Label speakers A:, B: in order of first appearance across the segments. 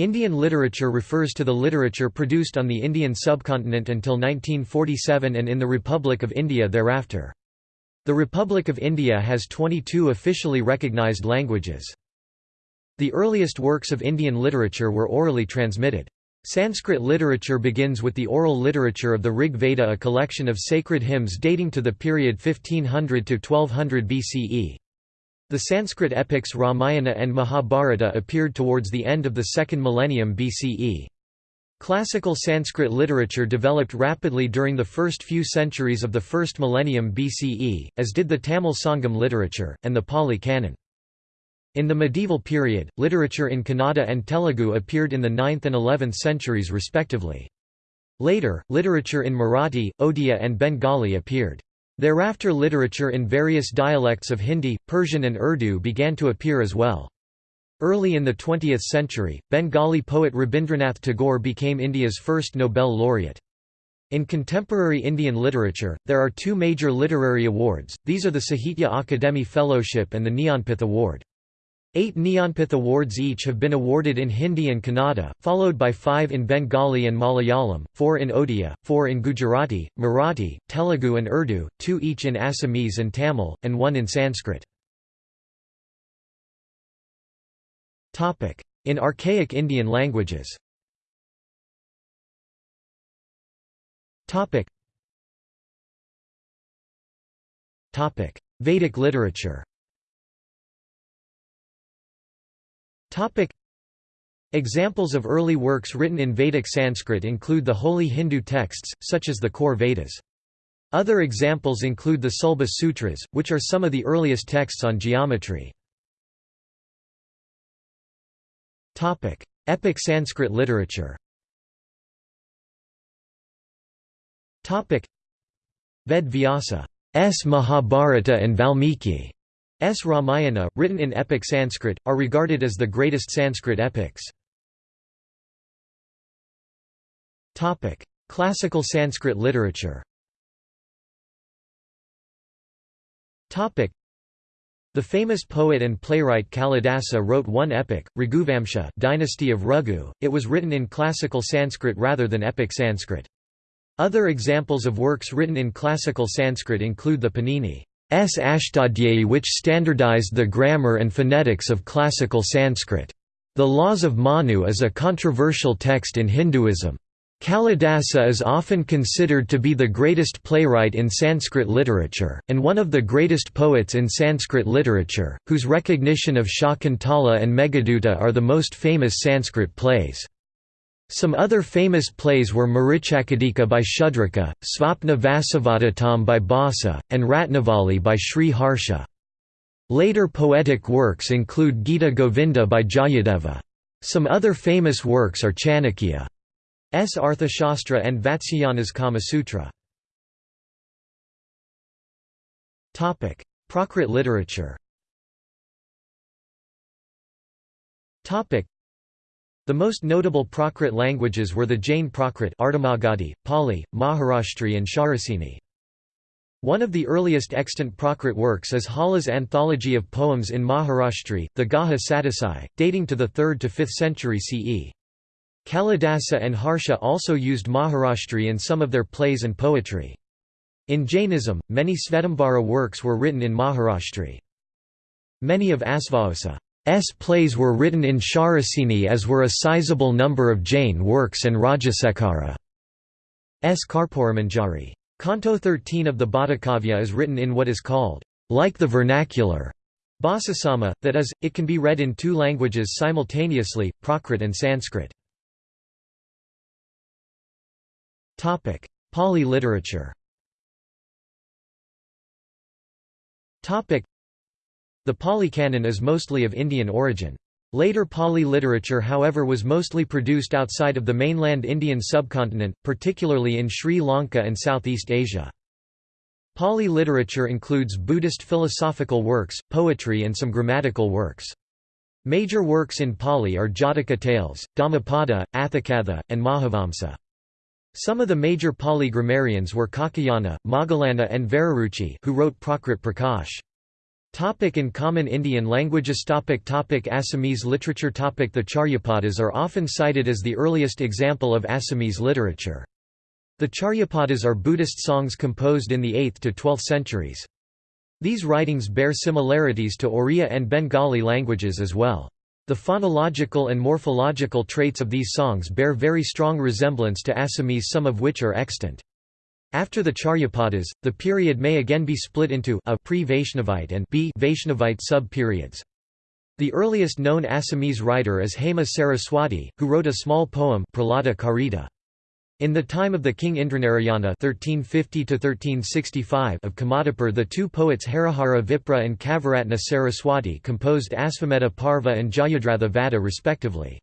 A: Indian literature refers to the literature produced on the Indian subcontinent until 1947 and in the Republic of India thereafter. The Republic of India has 22 officially recognized languages. The earliest works of Indian literature were orally transmitted. Sanskrit literature begins with the oral literature of the Rig Veda a collection of sacred hymns dating to the period 1500 to 1200 BCE. The Sanskrit epics Ramayana and Mahabharata appeared towards the end of the second millennium BCE. Classical Sanskrit literature developed rapidly during the first few centuries of the first millennium BCE, as did the Tamil Sangam literature, and the Pali Canon. In the medieval period, literature in Kannada and Telugu appeared in the 9th and 11th centuries respectively. Later, literature in Marathi, Odia and Bengali appeared. Thereafter literature in various dialects of Hindi, Persian and Urdu began to appear as well. Early in the 20th century, Bengali poet Rabindranath Tagore became India's first Nobel laureate. In contemporary Indian literature, there are two major literary awards, these are the Sahitya Akademi Fellowship and the Jnanpith Award. Eight Jnanpith Awards each have been awarded in Hindi and Kannada, followed by five in Bengali and Malayalam, four in Odia, four in Gujarati, Marathi, Telugu and Urdu, two each in Assamese and Tamil, and one in Sanskrit. In archaic Indian languages. Vedic literature Topic. Examples of early works written in Vedic Sanskrit include the holy Hindu texts, such as the core Vedas. Other examples include the Sulba Sutras, which are some of the earliest texts on geometry. Topic. Epic Sanskrit literature Topic. Ved Vyasa S. Mahabharata and Valmiki S. Ramayana, written in epic Sanskrit, are regarded as the greatest Sanskrit epics. Classical Sanskrit literature the famous poet and playwright Kalidasa wrote one epic, Raghuvamsha Dynasty of Raghu. It was written in classical Sanskrit rather than epic Sanskrit. Other examples of works written in classical Sanskrit include the Panini S. Ashtadhyayi which standardized the grammar and phonetics of classical Sanskrit. The Laws of Manu is a controversial text in Hinduism. Kalidasa is often considered to be the greatest playwright in Sanskrit literature, and one of the greatest poets in Sanskrit literature, whose recognition of Shakuntala and Meghaduta are the most famous Sanskrit plays. Some other famous plays were Marichakadika by Shudraka, Svapna Vasavadatam by Bhasa, and Ratnavali by Sri Harsha. Later poetic works include Gita Govinda by Jayadeva. Some other famous works are Chanakya. Chanakya's Arthashastra and Vatsyayana's Kamasutra. Prakrit literature the most notable Prakrit languages were the Jain Prakrit Ardhamagadhi, Pali, Maharashtri and Shauraseni. One of the earliest extant Prakrit works is Hala's anthology of poems in Maharashtri, the Gaha Sadasai, dating to the 3rd to 5th century CE. Kalidasa and Harsha also used Maharashtri in some of their plays and poetry. In Jainism, many Svetambara works were written in Maharashtri. Many of Asvaghosha S plays were written in Shauraseni as were a sizable number of Jain works and Rajasekhara. S. Karpuramanjari. Canto 13 of the Bhattikavya is written in what is called, like the vernacular, Bhasasama, that is, it can be read in two languages simultaneously, Prakrit and Sanskrit. Pali literature the Pali Canon is mostly of Indian origin. Later Pali literature however was mostly produced outside of the mainland Indian subcontinent, particularly in Sri Lanka and Southeast Asia. Pali literature includes Buddhist philosophical works, poetry and some grammatical works. Major works in Pali are Jataka tales, Dhammapada, Atthakatha, and Mahavamsa. Some of the major Pali grammarians were Kakayana, Moggallana and Vararuchi who wrote Prakrit Prakash. Topic in common Indian languages topic topic Assamese literature topic The Charyapadas are often cited as the earliest example of Assamese literature. The Charyapadas are Buddhist songs composed in the 8th to 12th centuries. These writings bear similarities to Oriya and Bengali languages as well. The phonological and morphological traits of these songs bear very strong resemblance to Assamese some of which are extant. After the Charyapadas, the period may again be split into a pre-Vaishnavite and b Vaishnavite sub-periods. The earliest known Assamese writer is Hema Saraswati, who wrote a small poem Charita. In the time of the king Indranarayana (1350–1365) of Kamatapur, the two poets Harihara Vipra and Kavaratna Saraswati composed Asvamedha Parva and Jayadratha Vada respectively.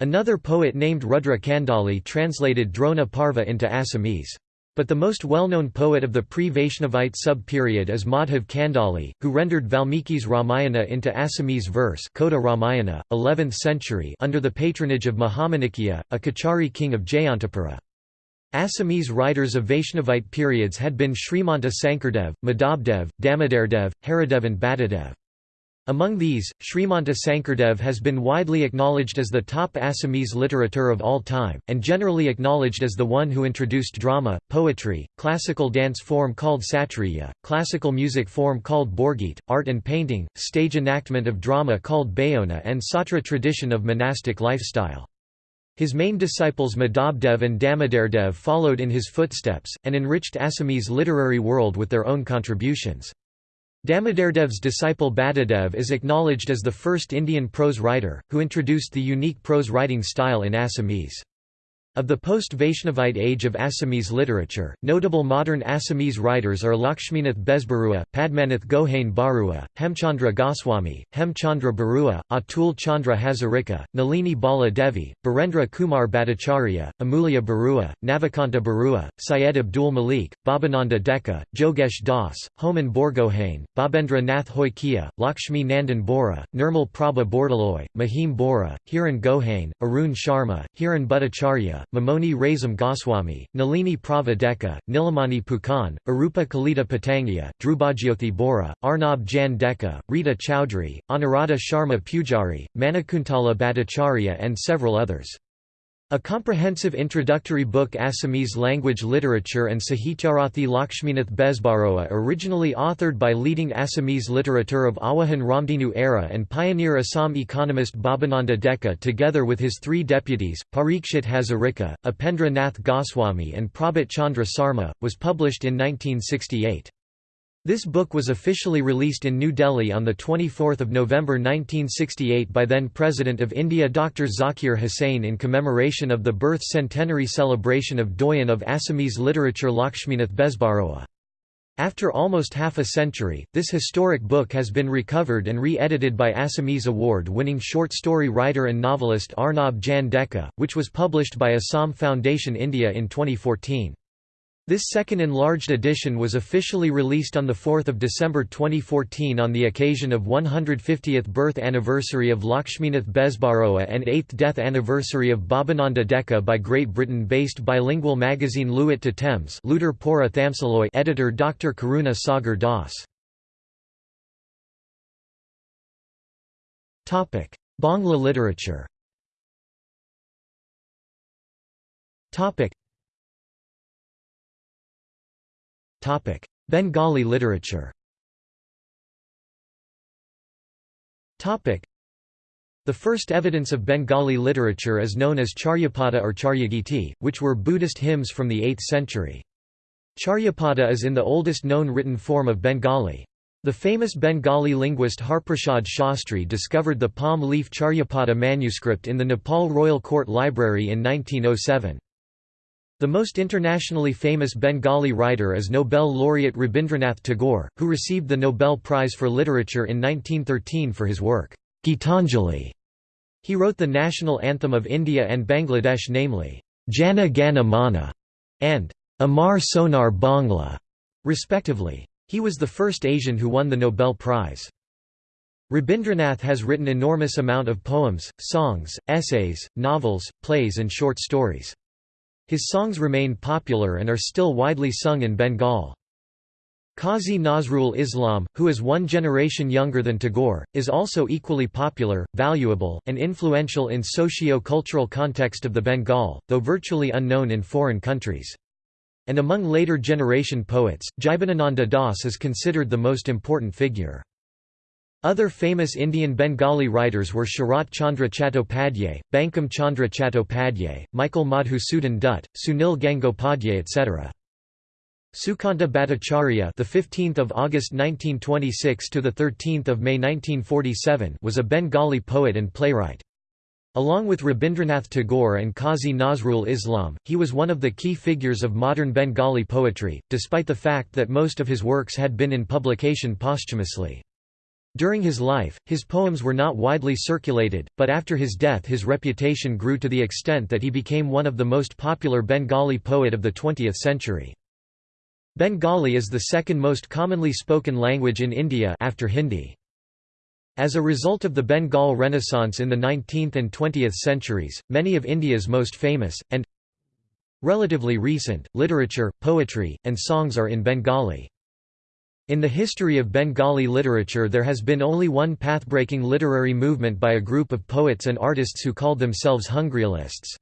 A: Another poet named Rudra Kandali translated Drona Parva into Assamese. But the most well-known poet of the pre-Vaishnavite sub-period is Madhav Kandali, who rendered Valmiki's Ramayana into Assamese verse Kota Ramayana, 11th century under the patronage of Mahamanikya, a Kachari king of Jayantapura. Assamese writers of Vaishnavite periods had been Srimanta Sankardev, Madhabdev, Damodardev, Haridev and Bhatadev. Among these, Srimanta Sankardev has been widely acknowledged as the top Assamese literature of all time, and generally acknowledged as the one who introduced drama, poetry, classical dance form called satriya, classical music form called borgit, art and painting, stage enactment of drama called bayona and satra tradition of monastic lifestyle. His main disciples Madhabdev and Damodardev followed in his footsteps, and enriched Assamese literary world with their own contributions. Damodardev's disciple Bhatadev is acknowledged as the first Indian prose writer, who introduced the unique prose writing style in Assamese. Of the post-Vaishnavite age of Assamese literature, notable modern Assamese writers are Lakshminath Besbarua, Padmanath Gohain Barua, Hemchandra Goswami, Hemchandra Barua, Atul Chandra Hazarika, Nalini Bala Devi, Barendra Kumar Bhattacharya, Amulya Barua, Navakanta Barua, Syed Abdul Malik, Babananda Deka, Jogesh Das, Homan Borgohain, Babendra Nath Hoikia, Lakshmi Nandan Bora, Nirmal Prabha Bordaloy, Mahim Bora, Hiran Gohain, Arun Sharma, Hiran Bhattacharya, Mamoni Razam Goswami, Nalini Prava Deka, Nilamani Phookan, Arupa Kalita Patangya, Drubajyothi Bora, Arnab Jan Deka, Rita Chowdhury, Anuradha Sharma Pujari, Manakuntala Bhattacharya and several others. A comprehensive introductory book Assamese language literature and Sahityarathi Lakshminath Besbarua originally authored by leading Assamese literature of Awahan Ramdinu era and pioneer Assam economist Babananda Deka together with his three deputies, Parikshit Hazarika, Upendra Nath Goswami and Prabhat Chandra Sarma, was published in 1968. This book was officially released in New Delhi on 24 November 1968 by then-President of India Dr. Zakir Hussain in commemoration of the birth centenary celebration of Doyen of Assamese literature Lakshminath Besbarua. After almost half a century, this historic book has been recovered and re-edited by Assamese award-winning short story writer and novelist Arnab Jan Deka, which was published by Assam Foundation India in 2014. This second enlarged edition was officially released on 4 December 2014 on the occasion of 150th birth anniversary of Lakshminath Besbarua and 8th death anniversary of Babananda Deka by Great Britain-based bilingual magazine Luit to Thames editor Dr. Karuna Sagar Das. Bangla literature Bengali literature the first evidence of Bengali literature is known as Charyapada or Charyagiti, which were Buddhist hymns from the 8th century. Charyapada is in the oldest known written form of Bengali. The famous Bengali linguist Harprasad Shastri discovered the palm leaf Charyapada manuscript in the Nepal Royal Court Library in 1907. The most internationally famous Bengali writer is Nobel laureate Rabindranath Tagore, who received the Nobel Prize for Literature in 1913 for his work, Gitanjali. He wrote the national anthem of India and Bangladesh namely, Jana Gana Mana and Amar Sonar Bangla, respectively. He was the first Asian who won the Nobel Prize. Rabindranath has written enormous amount of poems, songs, essays, novels, plays and short stories. His songs remain popular and are still widely sung in Bengal. Qazi Nazrul Islam, who is one generation younger than Tagore, is also equally popular, valuable, and influential in socio-cultural context of the Bengal, though virtually unknown in foreign countries. And among later generation poets, Jibanananda Das is considered the most important figure. Other famous Indian Bengali writers were Sharat Chandra Chattopadhyay, Bankim Chandra Chattopadhyay, Michael Madhusudan Dutt, Sunil Gangopadhyay etc. Sukanta Bhattacharya, the 15th of August 1926 to the 13th of May 1947, was a Bengali poet and playwright. Along with Rabindranath Tagore and Qazi Nazrul Islam, he was one of the key figures of modern Bengali poetry, despite the fact that most of his works had been in publication posthumously. During his life, his poems were not widely circulated, but after his death his reputation grew to the extent that he became one of the most popular Bengali poet of the 20th century. Bengali is the second most commonly spoken language in India after Hindi. As a result of the Bengal Renaissance in the 19th and 20th centuries, many of India's most famous, and relatively recent, literature, poetry, and songs are in Bengali. In the history of Bengali literature there has been only one pathbreaking literary movement by a group of poets and artists who called themselves Hungryalists.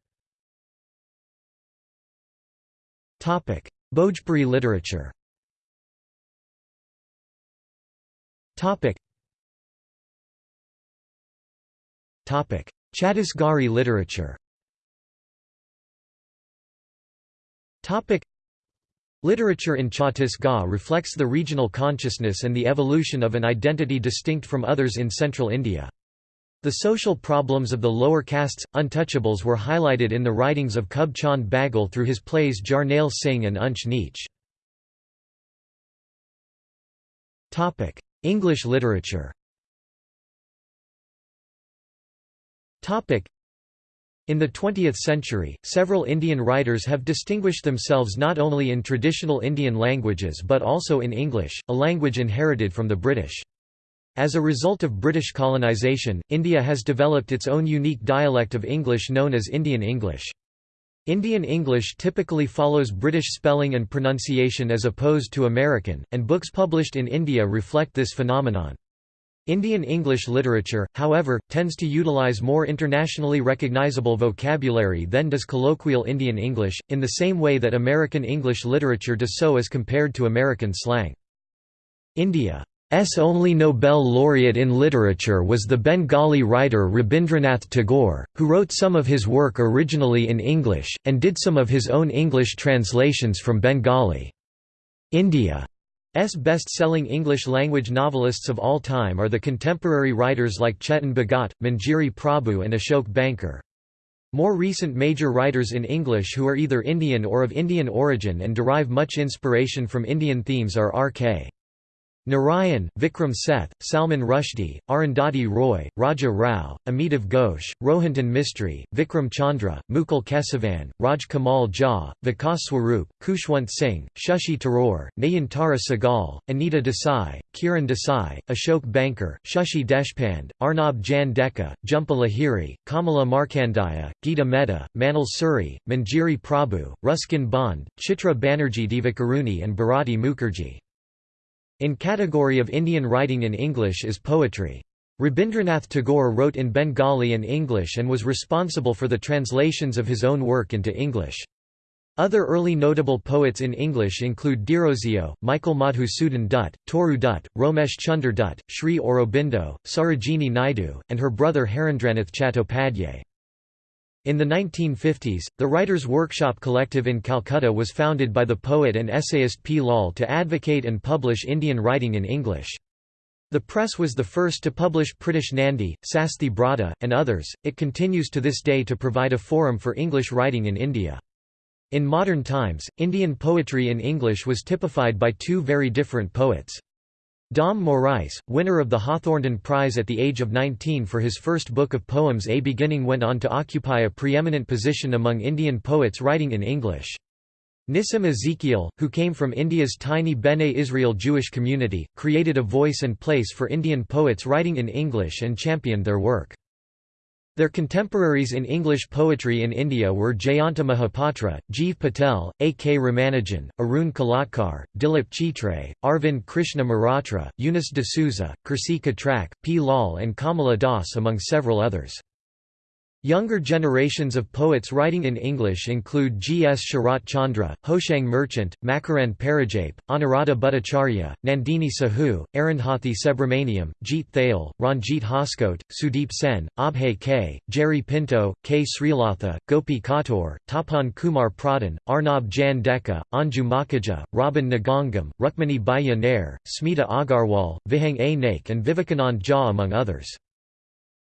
A: Bhojpuri literature Chhattisgarhi literature Literature in Chhattisgarh reflects the regional consciousness and the evolution of an identity distinct from others in central India. The social problems of the lower castes, untouchables were highlighted in the writings of Khub Chand Baghel through his plays Jarnail Singh and Unch Neech. English literature in the 20th century, several Indian writers have distinguished themselves not only in traditional Indian languages but also in English, a language inherited from the British. As a result of British colonisation, India has developed its own unique dialect of English known as Indian English. Indian English typically follows British spelling and pronunciation as opposed to American, and books published in India reflect this phenomenon. Indian English literature, however, tends to utilize more internationally recognizable vocabulary than does colloquial Indian English, in the same way that American English literature does so as compared to American slang. India's only Nobel laureate in literature was the Bengali writer Rabindranath Tagore, who wrote some of his work originally in English, and did some of his own English translations from Bengali. India's best-selling English-language novelists of all time are the contemporary writers like Chetan Bhagat, Manjiri Prabhu and Ashok Banker. More recent major writers in English who are either Indian or of Indian origin and derive much inspiration from Indian themes are R.K. Narayan, Vikram Seth, Salman Rushdie, Arundhati Roy, Raja Rao, Amitav Ghosh, Rohinton Mistry, Vikram Chandra, Mukul Kesavan, Raj Kamal Jha, Vikas Swarup, Khushwant Singh, Shashi Tharoor, Nayantara Sahgal, Anita Desai, Kiran Desai, Ashok Banker, Shashi Deshpande, Arnab Jan Deka, Jhumpa Lahiri, Kamala Markandaya, Geeta Mehta, Manil Suri, Manjiri Prabhu, Ruskin Bond, Chitra Banerjee Divakaruni and Bharati Mukherjee. In category of Indian writing in English is poetry. Rabindranath Tagore wrote in Bengali and English and was responsible for the translations of his own work into English. Other early notable poets in English include Derozio, Michael Madhusudan Dutt, Toru Dutt, Romesh Chunder Dutt, Sri Aurobindo, Sarojini Naidu, and her brother Harindranath Chattopadhyay. In the 1950s, the Writers' Workshop Collective in Calcutta was founded by the poet and essayist P. Lal to advocate and publish Indian writing in English. The press was the first to publish Pritish Nandi, Sasthi Brata, and others. It continues to this day to provide a forum for English writing in India. In modern times, Indian poetry in English was typified by two very different poets. Dom Moraes, winner of the Hawthornden Prize at the age of 19 for his first book of poems A Beginning went on to occupy a preeminent position among Indian poets writing in English. Nissim Ezekiel, who came from India's tiny Bene Israel Jewish community, created a voice and place for Indian poets writing in English and championed their work. Their contemporaries in English poetry in India were Jayanta Mahapatra, Gieve Patel, A. K. Ramanujan, Arun Kolatkar, Dilip Chitre, Arvind Krishna Mehrotra, Eunice D'Souza, Kersy Katrak, P. Lal and Kamala Das among several others. Younger generations of poets writing in English include G. S. Sharat Chandra, Hoshang Merchant, Makarand Paranjape, Anuradha Bhattacharya, Nandini Sahu, Arundhati Subramaniam, Jeet Thayil, Ranjit Hoskote, Sudeep Sen, Abhay K., Jerry Pinto, K. Srilatha, Gopi Kottoor, Tapan Kumar Pradhan, Arnab Jan Deka, Anju Makhija, Robin Ngangom, Rukmini Bhaya Nair, Smita Agarwal, Vihang A. Naik and Vivekanand Jha among others.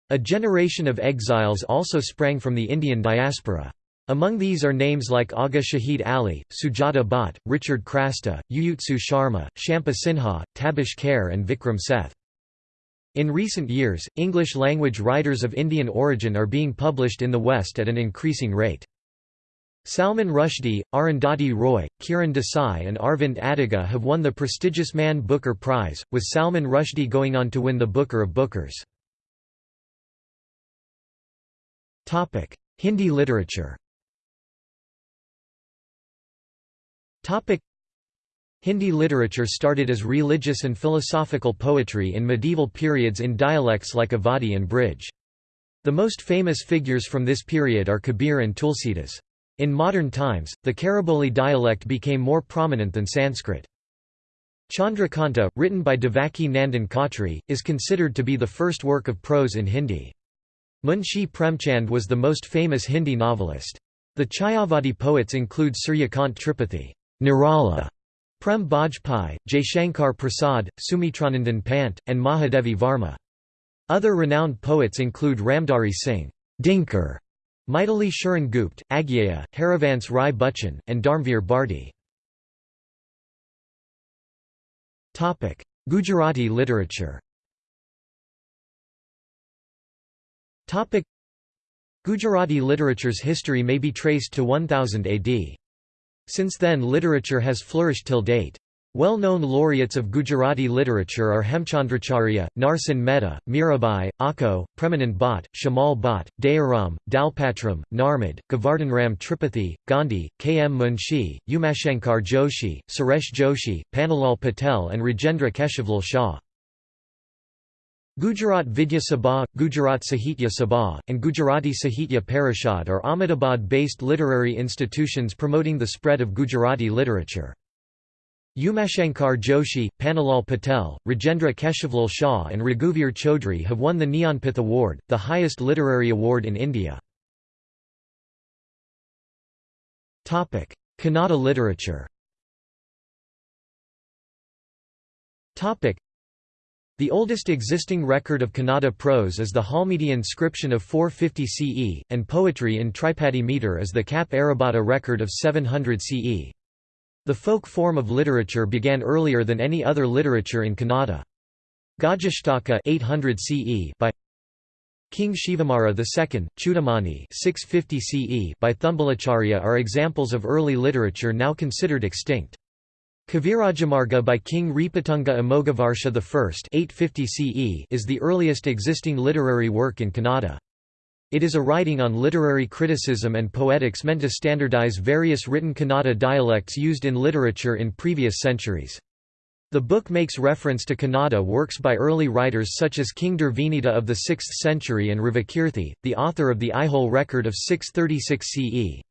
A: A generation of exiles also sprang from the Indian diaspora. Among these are names like Aga Shahid Ali, Sujata Bhatt, Richard Crasta, Yuyutsu Sharma, Shampa Sinha, Tabish Khair and Vikram Seth. In recent years, English-language writers of Indian origin are being published in the West at an increasing rate. Salman Rushdie, Arundhati Roy, Kiran Desai and Aravind Adiga have won the prestigious Man Booker Prize, with Salman Rushdie going on to win the Booker of Bookers. Topic: Hindi literature. Topic: Hindi literature started as religious and philosophical poetry in medieval periods in dialects like Awadhi and Braj. The most famous figures from this period are Kabir and Tulsidas. In modern times, the Khariboli dialect became more prominent than Sanskrit. Chandrakanta, written by Devaki Nandan Khatri, is considered to be the first work of prose in Hindi. Munshi Premchand was the most famous Hindi novelist. The Chayavadi poets include Suryakant Tripathi, Nirala, Prem Bajpai, Jaishankar Prasad, Sumitranandan Pant, and Mahadevi Varma. Other renowned poets include Ramdhari Singh, Dinkar, Maithili Sharan Gupt, Agyeya, Harivansh Rai Bachchan, and Dharmveer Bharti. Gujarati literature Topic Gujarati literature's history may be traced to 1000 AD. Since then literature has flourished till date. Well-known laureates of Gujarati literature are Hemchandracharya, Narsinh Mehta, Mirabai, Akho, Premanand Bhatt, Shamal Bhatt, Dayaram, Dalpatram, Narmad, Govardhanram Tripathi, Gandhi, K. M. Munshi, Umashankar Joshi, Suresh Joshi, Pannalal Patel and Rajendra Keshavlal Shah. Gujarat Vidya Sabha, Gujarat Sahitya Sabha, and Gujarati Sahitya Parishad are Ahmedabad-based literary institutions promoting the spread of Gujarati literature. Umashankar Joshi, Pannalal Patel, Rajendra Keshavlal Shah and Raghuvir Chaudhuri have won the Jnanpith Award, the highest literary award in India. Kannada literature the oldest existing record of Kannada prose is the Halmidi inscription of 450 CE, and poetry in Tripadi meter is the Kappe Arabhatta record of 700 CE. The folk form of literature began earlier than any other literature in Kannada. Gajashtaka 800 CE by King Shivamara II, Chudamani 650 CE by Thumbalacharya are examples of early literature now considered extinct. Kavirajamarga by King Nripatunga Amoghavarsha I 850 CE is the earliest existing literary work in Kannada. It is a writing on literary criticism and poetics meant to standardize various written Kannada dialects used in literature in previous centuries. The book makes reference to Kannada works by early writers such as King Durvinita of the 6th century and Ravikirti, the author of the Aihole record of 636 CE.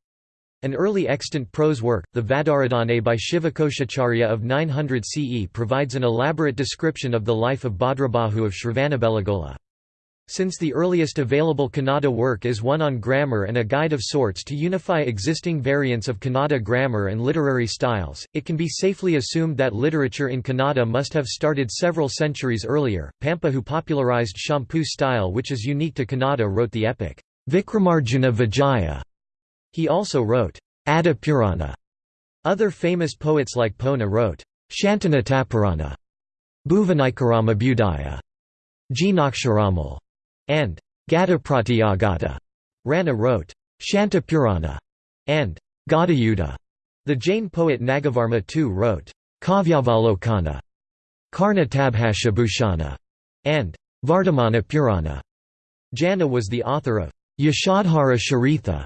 A: An early extant prose work, the Vadaradhane by Shivakoshacharya of 900 CE provides an elaborate description of the life of Bhadrabahu of Shravanabelagola. Since the earliest available Kannada work is one on grammar and a guide of sorts to unify existing variants of Kannada grammar and literary styles, it can be safely assumed that literature in Kannada must have started several centuries earlier. Pampa who popularized Champu style which is unique to Kannada wrote the epic, Vikramarjuna Vijaya he also wrote, Adipurana. Other famous poets like Ponna wrote, Shantanatapurana, Bhuvanikaramabhudaya, Jinaksaramal, and Gadapratyagata. Ranna wrote, Shantapurana, and Gadayuddha. The Jain poet Nagavarma too wrote, Kavyavalokana, Karna Tabhashabhushana, and Vardhamana Purana. Janna was the author of Yashodhara Charitha.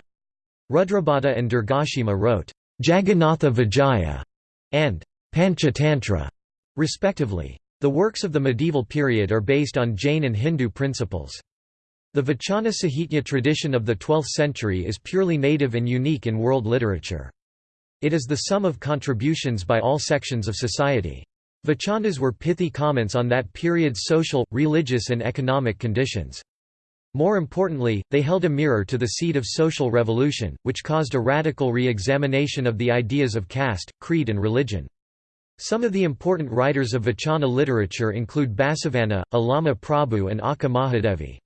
A: Rudrabhatta and Durgasimha wrote Jagannatha Vijaya and Panchatantra, respectively. The works of the medieval period are based on Jain and Hindu principles. The Vachana Sahitya tradition of the 12th century is purely native and unique in world literature. It is the sum of contributions by all sections of society. Vachanas were pithy comments on that period's social, religious and economic conditions. More importantly, they held a mirror to the seed of social revolution, which caused a radical re-examination of the ideas of caste, creed and religion. Some of the important writers of Vachana literature include Basavanna, Allama Prabhu and Akka Mahadevi.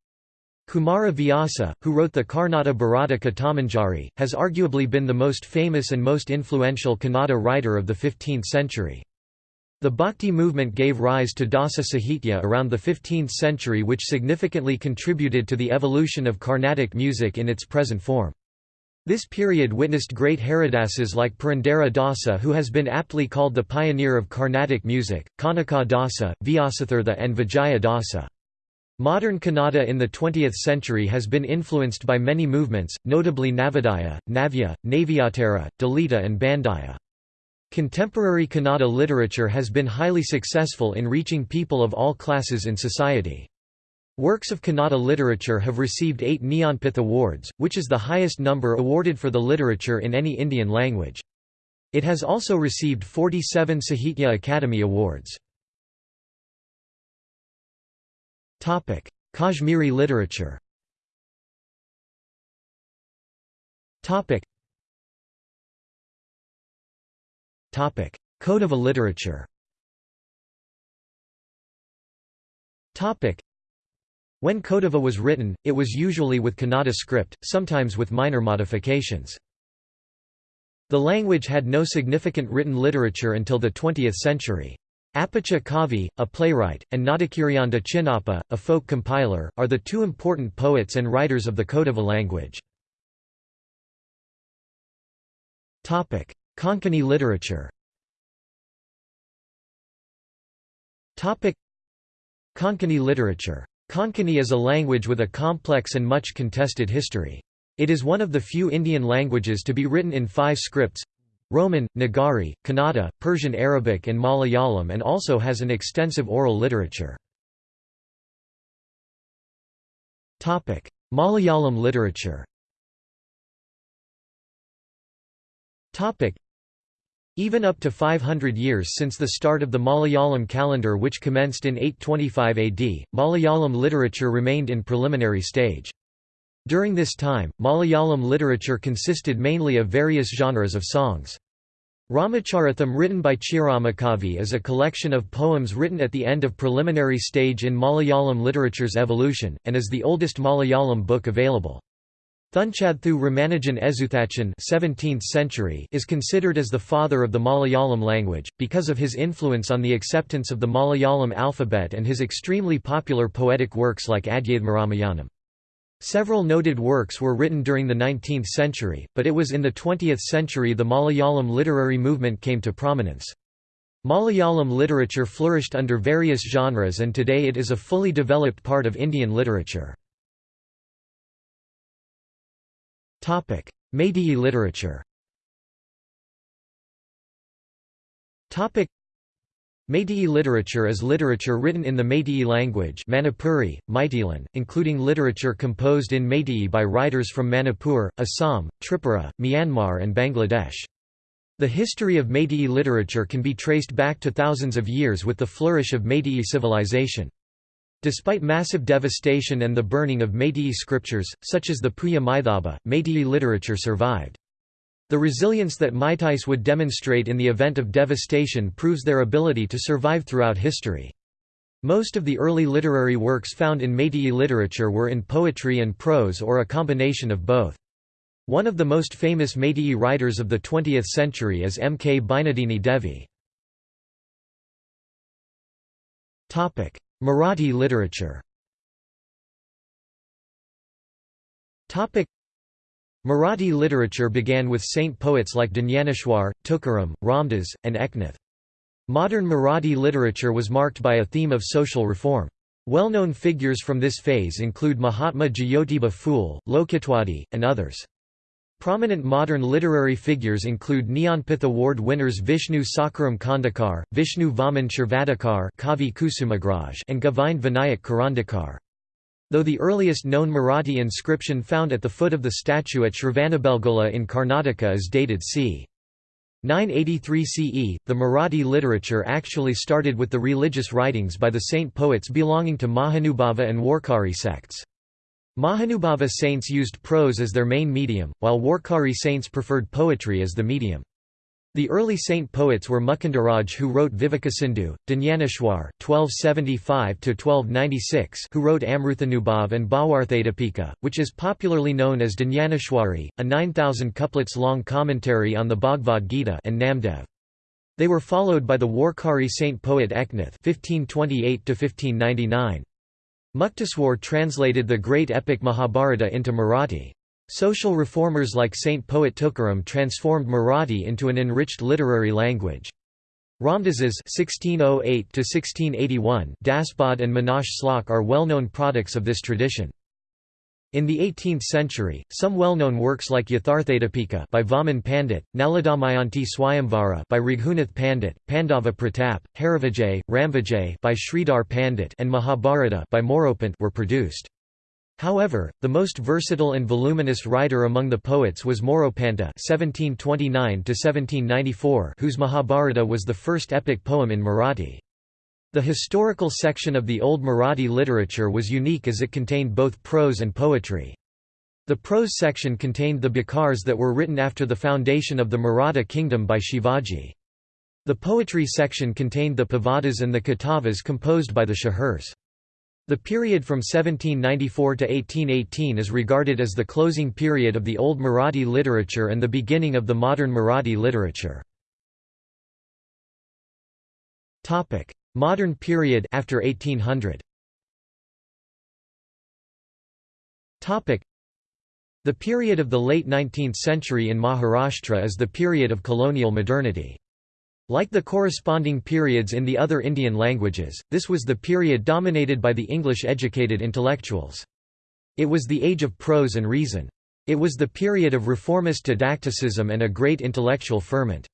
A: Kumara Vyasa, who wrote the Karnata Bharata Kathamanjari, has arguably been the most famous and most influential Kannada writer of the 15th century. The Bhakti movement gave rise to Dasa Sahitya around the 15th century which significantly contributed to the evolution of Carnatic music in its present form. This period witnessed great Haridasas like Purandara Dasa who has been aptly called the pioneer of Carnatic music, Kanaka Dasa, Vyasatirtha and Vijaya Dasa. Modern Kannada in the 20th century has been influenced by many movements, notably Navodaya, Navya, Navyatara, Dalita and Bandaya. Contemporary Kannada literature has been highly successful in reaching people of all classes in society. Works of Kannada literature have received eight Jnanpith Awards, which is the highest number awarded for the literature in any Indian language. It has also received 47 Sahitya Akademi Awards. Kashmiri literature Kodava literature When Kodava was written, it was usually with Kannada script, sometimes with minor modifications. The language had no significant written literature until the 20th century. Appacha Kavi, a playwright, and Nadakiryanda Chinnappa, a folk compiler, are the two important poets and writers of the Kodava language. Konkani literature Konkani literature. Konkani is a language with a complex and much contested history. It is one of the few Indian languages to be written in five scripts Roman, Nagari, Kannada, Persian Arabic and Malayalam and also has an extensive oral literature. Malayalam literature even up to 500 years since the start of the Malayalam calendar which commenced in 825 AD, Malayalam literature remained in preliminary stage. During this time, Malayalam literature consisted mainly of various genres of songs. Ramacharitham written by Chiramakavi is a collection of poems written at the end of preliminary stage in Malayalam literature's evolution, and is the oldest Malayalam book available. Thunchadthu Ramanujan Ezhuthachan 17th century is considered as the father of the Malayalam language, because of his influence on the acceptance of the Malayalam alphabet and his extremely popular poetic works like Adhyatmaramayanam. Several noted works were written during the 19th century, but it was in the 20th century the Malayalam literary movement came to prominence. Malayalam literature flourished under various genres and today it is a fully developed part of Indian literature. Meitei literature Meitei literature is literature written in the Meitei language Manipuri, Meiteilin, including literature composed in Meitei by writers from Manipur, Assam, Tripura, Myanmar and Bangladesh. The history of Meitei literature can be traced back to thousands of years with the flourish of Meitei civilization. Despite massive devastation and the burning of Meitei scriptures, such as the Puya Maithaba, Meitei literature survived. The resilience that Meiteis would demonstrate in the event of devastation proves their ability to survive throughout history. Most of the early literary works found in Meitei literature were in poetry and prose or a combination of both. One of the most famous Meitei writers of the 20th century is M. K. Binodini Devi. Marathi literature Marathi literature began with saint poets like Dnyaneshwar, Tukaram, Ramdas, and Eknath. Modern Marathi literature was marked by a theme of social reform. Well-known figures from this phase include Mahatma Jyotiba Phule, Lokhitwadi, and others. Prominent modern literary figures include Jnanpith Award winners Vishnu Sakharam Khandekar, Vishnu Vaman Shirwadkar Kavi Kusumagraj and Govind Vinayak Karandikar. Though the earliest known Marathi inscription found at the foot of the statue at Shravanabelgola in Karnataka is dated c. 983 CE, the Marathi literature actually started with the religious writings by the saint poets belonging to Mahanubhava and Warkari sects. Mahanubhava saints used prose as their main medium, while Warkari saints preferred poetry as the medium. The early saint poets were Mukundaraj who wrote Vivekasindhu, Dnyaneshwar (1275–1296) who wrote Amruthanubhav and Bhawarthadipika, which is popularly known as Dnyaneshwari, a 9,000 couplets long commentary on the Bhagavad Gita, and Namdev. They were followed by the Warkari saint poet Eknath (1528–1599). Mukteshwar translated the great epic Mahabharata into Marathi. Social reformers like Saint Poet Tukaram transformed Marathi into an enriched literary language. Ramdas's (1608–1681) Dasbodh and Manash Slok are well-known products of this tradition. In the 18th century, some well-known works like Yatharthadipika by Vaman Pandit, Naladamayanti Swayamvara by Raghunath Pandit, Pandava Pratap, Harivijay, Ramvijay by Sridhar Pandit and Mahabharata by Moropant were produced. However, the most versatile and voluminous writer among the poets was Moropanta (1729–1794), whose Mahabharata was the first epic poem in Marathi. The historical section of the Old Marathi literature was unique as it contained both prose and poetry. The prose section contained the bakhars that were written after the foundation of the Maratha kingdom by Shivaji. The poetry section contained the pavadas and the katavas composed by the Shahirs. The period from 1794 to 1818 is regarded as the closing period of the Old Marathi literature and the beginning of the modern Marathi literature. Modern period after 1800 The period of the late 19th century in Maharashtra is the period of colonial modernity. Like the corresponding periods in the other Indian languages, this was the period dominated by the English-educated intellectuals. It was the age of prose and reason. It was the period of reformist didacticism and a great intellectual ferment.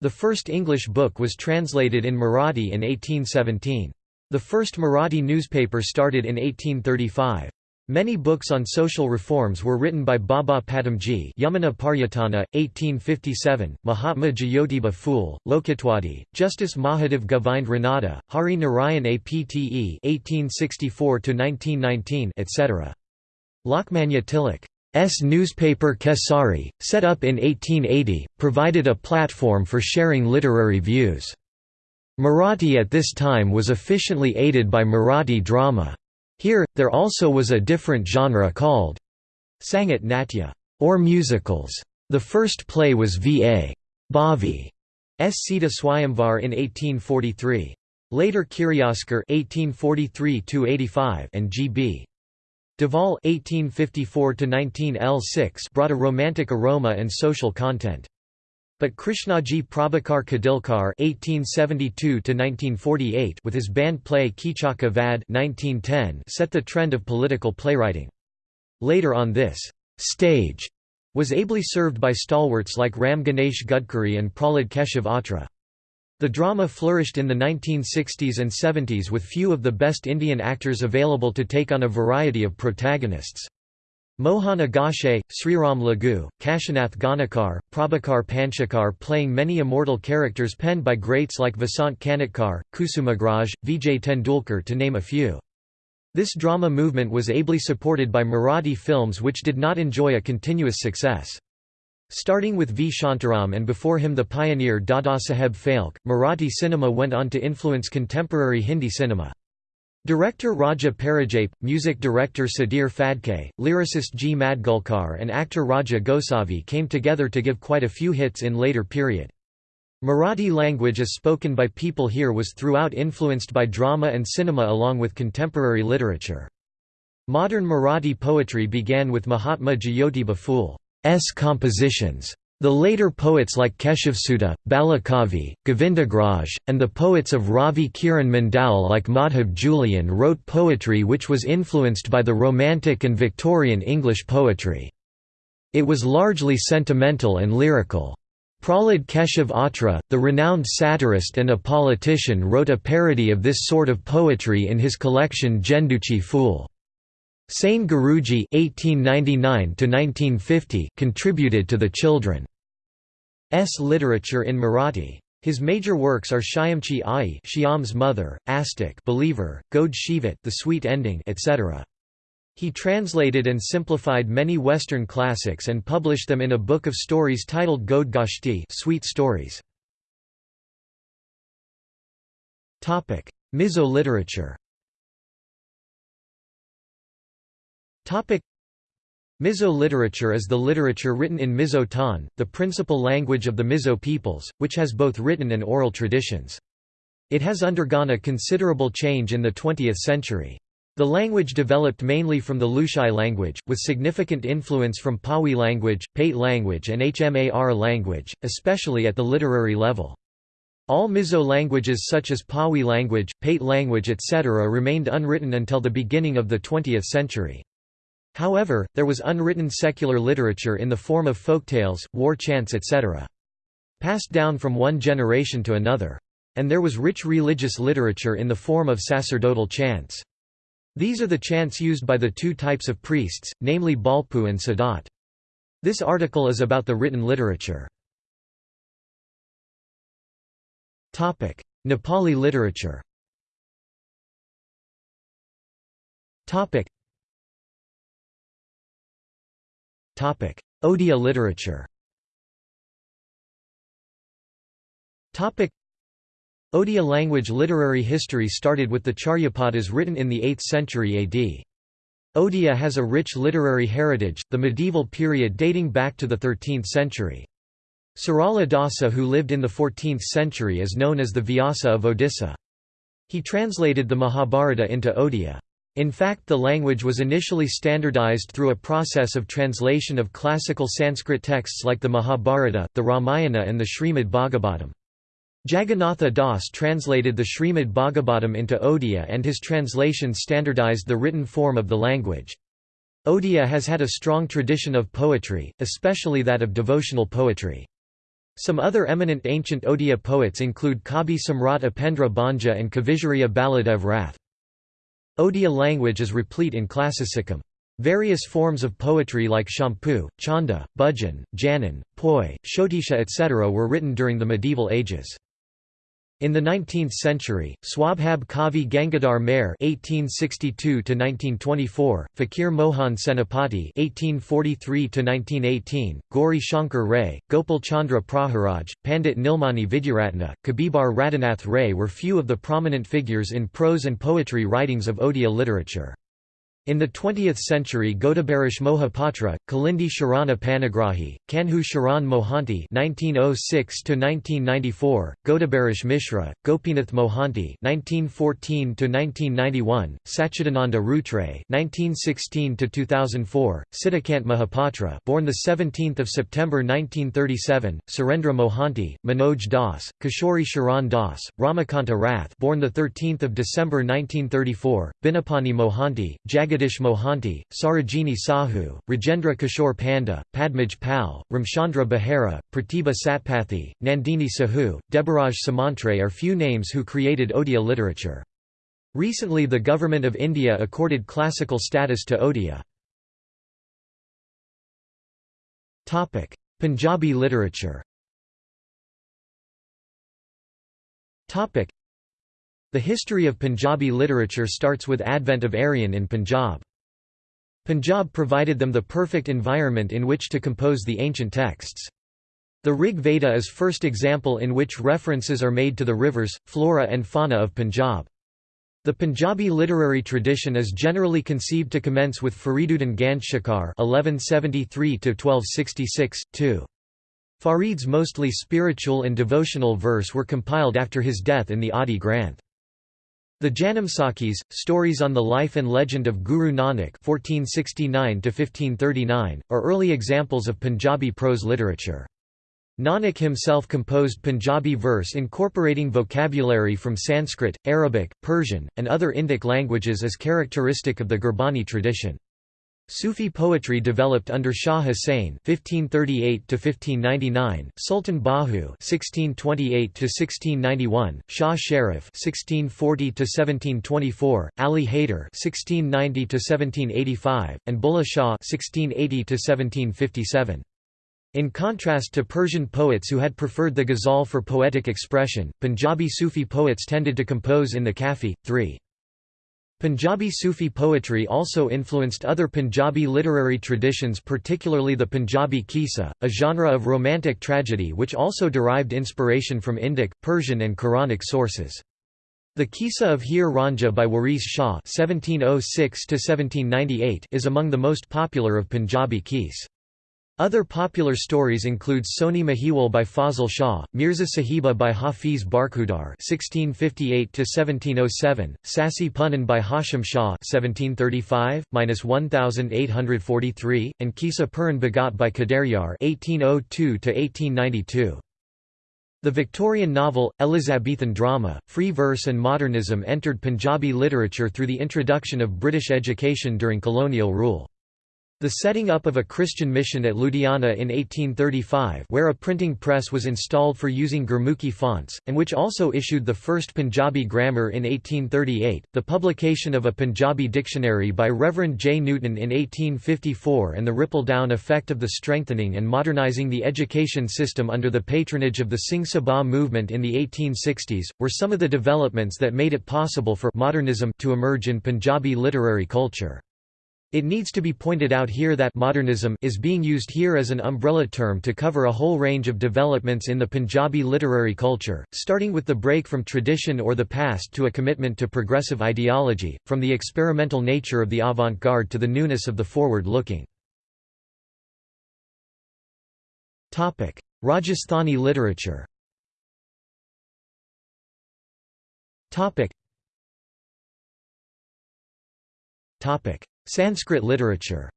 A: The first English book was translated in Marathi in 1817. The first Marathi newspaper started in 1835. Many books on social reforms were written by Baba Padamji Yamuna Paryatana, 1857, Mahatma Jyotiba Phule, Lokhitwadi, Justice Mahadev Govind Ranade, Hari Narayan Apte 1864–1919 etc. Lokmanya Tilak's newspaper Kesari, set up in 1880, provided a platform for sharing literary views. Marathi at this time was efficiently aided by Marathi drama. Here, there also was a different genre called Sangeet Natya, or musicals. The first play was V.A. Bhave S. Sita Swayamvar in 1843. Later (1843–85) and G.B. Deval (1854–19 L6) brought a romantic aroma and social content. But Krishnaji Prabhakar Khadilkar (1872–1948) with his band play Kichaka Vad (1910) set the trend of political playwriting. Later on, this stage was ably served by stalwarts like Ram Ganesh Gadkari and Prahlad Keshav Atre. The drama flourished in the 1960s and 70s with few of the best Indian actors available to take on a variety of protagonists. Mohan Agashe, Sriram Lagu, Kashinath Ghanekar, Prabhakar Panchakar playing many immortal characters penned by greats like Vasant Kanetkar, Kusumagraj, Vijay Tendulkar to name a few. This drama movement was ably supported by Marathi films which did not enjoy a continuous success. Starting with V. Shantaram and before him the pioneer Dadasaheb Phalke, Marathi cinema went on to influence contemporary Hindi cinema. Director Raja Paranjape, music director Sudhir Phadke, lyricist G. Madgulkar and actor Raja Gosavi came together to give quite a few hits in later period. Marathi language as spoken by people here was throughout influenced by drama and cinema along with contemporary literature. Modern Marathi poetry began with Mahatma Jyotiba Phule's compositions. The later poets like Keshavsut, Balakavi, Govindagraj, and the poets of Ravi Kiran Mandal like Madhav Julian wrote poetry which was influenced by the Romantic and Victorian English poetry. It was largely sentimental and lyrical. Prahlad Keshav Atre, the renowned satirist and a politician wrote a parody of this sort of poetry in his collection Jenduchi Fool. Sane Guruji (1899–1950) contributed to the children's literature in Marathi. His major works are Shyamchi Ai, Shyam's mother, Astik, Believer, Gode Sheevat, The Sweet Ending, etc. He translated and simplified many Western classics and published them in a book of stories titled Gode Goshti, Sweet Stories. Topic: Mizo literature. Mizo literature is the literature written in Mizo Tan, the principal language of the Mizo peoples, which has both written and oral traditions. It has undergone a considerable change in the 20th century. The language developed mainly from the Lushai language, with significant influence from Pawi language, Pate language and Hmar language, especially at the literary level. All Mizo languages such as Pawi language, Pate language etc. remained unwritten until the beginning of the 20th century. However, there was unwritten secular literature in the form of folktales, war chants etc. Passed down from one generation to another. And there was rich religious literature in the form of sacerdotal chants. These are the chants used by the two types of priests, namely Bawlpu and Sadawt. This article is about the written literature. Nepali literature Odia literature Odia language literary history started with the Charyapadas written in the 8th century AD. Odia has a rich literary heritage, the medieval period dating back to the 13th century. Sarala Dasa who lived in the 14th century is known as the Vyasa of Odisha. He translated the Mahabharata into Odia. In fact the language was initially standardized through a process of translation of classical Sanskrit texts like the Mahabharata, the Ramayana and the Srimad Bhagavatam. Jagannatha Das translated the Srimad Bhagavatam into Odia and his translation standardized the written form of the language. Odia has had a strong tradition of poetry, especially that of devotional poetry. Some other eminent ancient Odia poets include Kabi Samrat Upendra Bhanja and Kavisurya Baladev Rath. Odia language is replete in classicum. Various forms of poetry like Champu, Chanda, Bhajan, Janan, Poi, Shotisha etc. were written during the medieval ages. In the 19th century, Swabhab Kavi Gangadhar Meher (1862–1924), Fakir Mohan Senapati (1843–1918), Gauri Shankar Ray, Gopal Chandra Praharaj, Pandit Nilmani Vidyaratna, Kabibar Radhanath Ray were few of the prominent figures in prose and poetry writings of Odia literature. In the 20th century Godabarish Mohapatra, Kalindi Sharana Panigrahi, Kanhu Charan Mohanty (1906–1994), Godabarish Mishra, Gopinath Mohanty (1914–1991), Sachidananda Routray (1916–2004), Sitakant Mahapatra, born the 17th of September 1937, Surendra Mohanty, Manoj Das, Kishori Charan Das, Ramakanta Rath, born the 13th of December 1934, Binapani Mohanty, Jagat Jagadish Mohanty, Sarojini Sahu, Rajendra Kishore Panda, Padmaj Pal, Ramchandra Behera, Pratibha Satpathy, Nandini Sahu, Debaraj Samantre are few names who created Odia literature. Recently the Government of India accorded classical status to Odia. Punjabi literature the history of Punjabi literature starts with advent of Aryan in Punjab. Punjab provided them the perfect environment in which to compose the ancient texts. The Rig Veda is first example in which references are made to the rivers, flora and fauna of Punjab. The Punjabi literary tradition is generally conceived to commence with Fariduddin Ganjshakar (1173–1266). Farid's mostly spiritual and devotional verse were compiled after his death in the Adi Granth. The Janamsakhis, stories on the life and legend of Guru Nanak (1469–1539), are early examples of Punjabi prose literature. Nanak himself composed Punjabi verse incorporating vocabulary from Sanskrit, Arabic, Persian, and other Indic languages as characteristic of the Gurbani tradition. Sufi poetry developed under Shah Hussain (1538–1599), Sultan Bahu (1628–1691), Shah Sharif (1640–1724), Ali Haider (1690–1785), and Bulleh Shah (1680–1757). In contrast to Persian poets who had preferred the ghazal for poetic expression, Punjabi Sufi poets tended to compose in the kafi. 3. Punjabi Sufi poetry also influenced other Punjabi literary traditions particularly the Punjabi Qissa, a genre of romantic tragedy which also derived inspiration from Indic, Persian and Quranic sources. The Qissa of Heer Ranjha by Waris Shah oh is among the most popular of Punjabi qis. Other popular stories include Sohni Mahiwal by Fazl Shah, Mirza Sahiba by Hafiz Barkhudar (1658–1707), Sassi Punnan by Hashim Shah (1735–1843), and Qissa Puran Bhagat by Qadaryar (1802–1892). The Victorian novel, Elizabethan drama, free verse and modernism entered Punjabi literature through the introduction of British education during colonial rule. The setting up of a Christian mission at Ludhiana in 1835 where a printing press was installed for using Gurmukhi fonts, and which also issued the first Punjabi grammar in 1838, the publication of a Punjabi dictionary by Reverend J. Newton in 1854 and the ripple-down effect of the strengthening and modernising the education system under the patronage of the Singh Sabha movement in the 1860s, were some of the developments that made it possible for modernism to emerge in Punjabi literary culture. It needs to be pointed out here that modernism is being used here as an umbrella term to cover a whole range of developments in the Punjabi literary culture, starting with the break from tradition or the past to a commitment to progressive ideology, from the experimental nature of the avant-garde to the newness of the forward-looking. Rajasthani literature Topic. Sanskrit literature.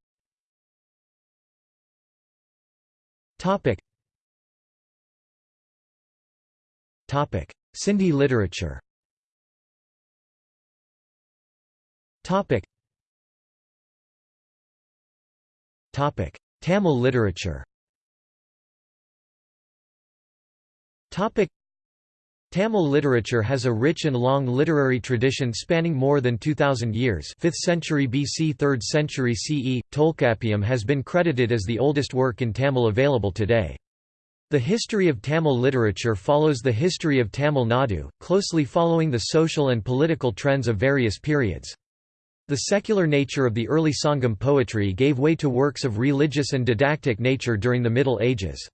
A: Topic. Topic. Sindhi literature. Topic. Topic. Tamil literature. Topic Tamil literature has a rich and long literary tradition spanning more than 2000 years 5th century BC 3rd century CE. Tolkappiyam has been credited as the oldest work in Tamil available today. The history of Tamil literature follows the history of Tamil Nadu, closely following the social and political trends of various periods. The secular nature of the early Sangam poetry gave way to works of religious and didactic nature during the Middle Ages.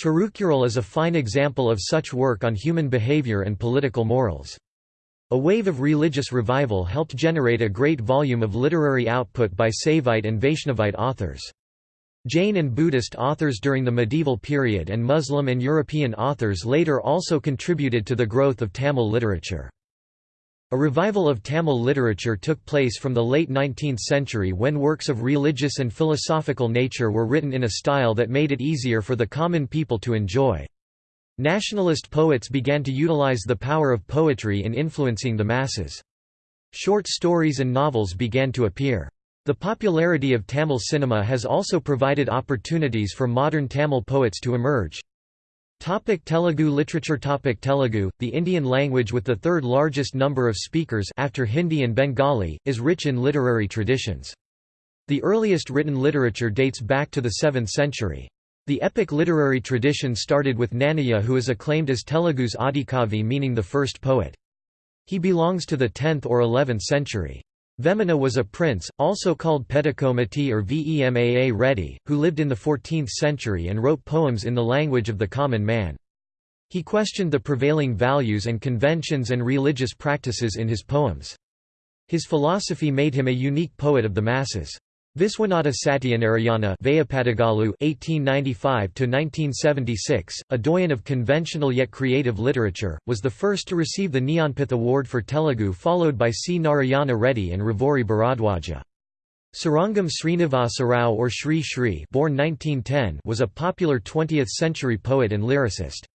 A: Tirukkural is a fine example of such work on human behavior and political morals. A wave of religious revival helped generate a great volume of literary output by Saivite and Vaishnavite authors. Jain and Buddhist authors during the medieval period and Muslim and European authors later also contributed to the growth of Tamil literature. A revival of Tamil literature took place from the late 19th century when works of religious and philosophical nature were written in a style that made it easier for the common people to enjoy. Nationalist poets began to utilize the power of poetry in influencing the masses. Short stories and novels began to appear. The popularity of Tamil cinema has also provided opportunities for modern Tamil poets to emerge. Topic Telugu literature Topic Telugu, the Indian language with the third largest number of speakers after Hindi and Bengali, is rich in literary traditions. The earliest written literature dates back to the 7th century. The epic literary tradition started with Nannaya who is acclaimed as Telugu's Adikavi meaning the first poet. He belongs to the 10th or 11th century. Vemana was a prince, also called Pedikomati or Vemaa Reddy, who lived in the 14th century and wrote poems in the language of the common man. He questioned the prevailing values and conventions and religious practices in his poems. His philosophy made him a unique poet of the masses. Viswanatha Satyanarayana (1895–1976), a doyen of conventional yet creative literature, was the first to receive the Jnanpith Award for Telugu, followed by C. Narayana Reddy and Ravuri Bharadwaja. Srirangam Srinivasa Rao or Sri Sri born 1910 was a popular 20th-century poet and lyricist.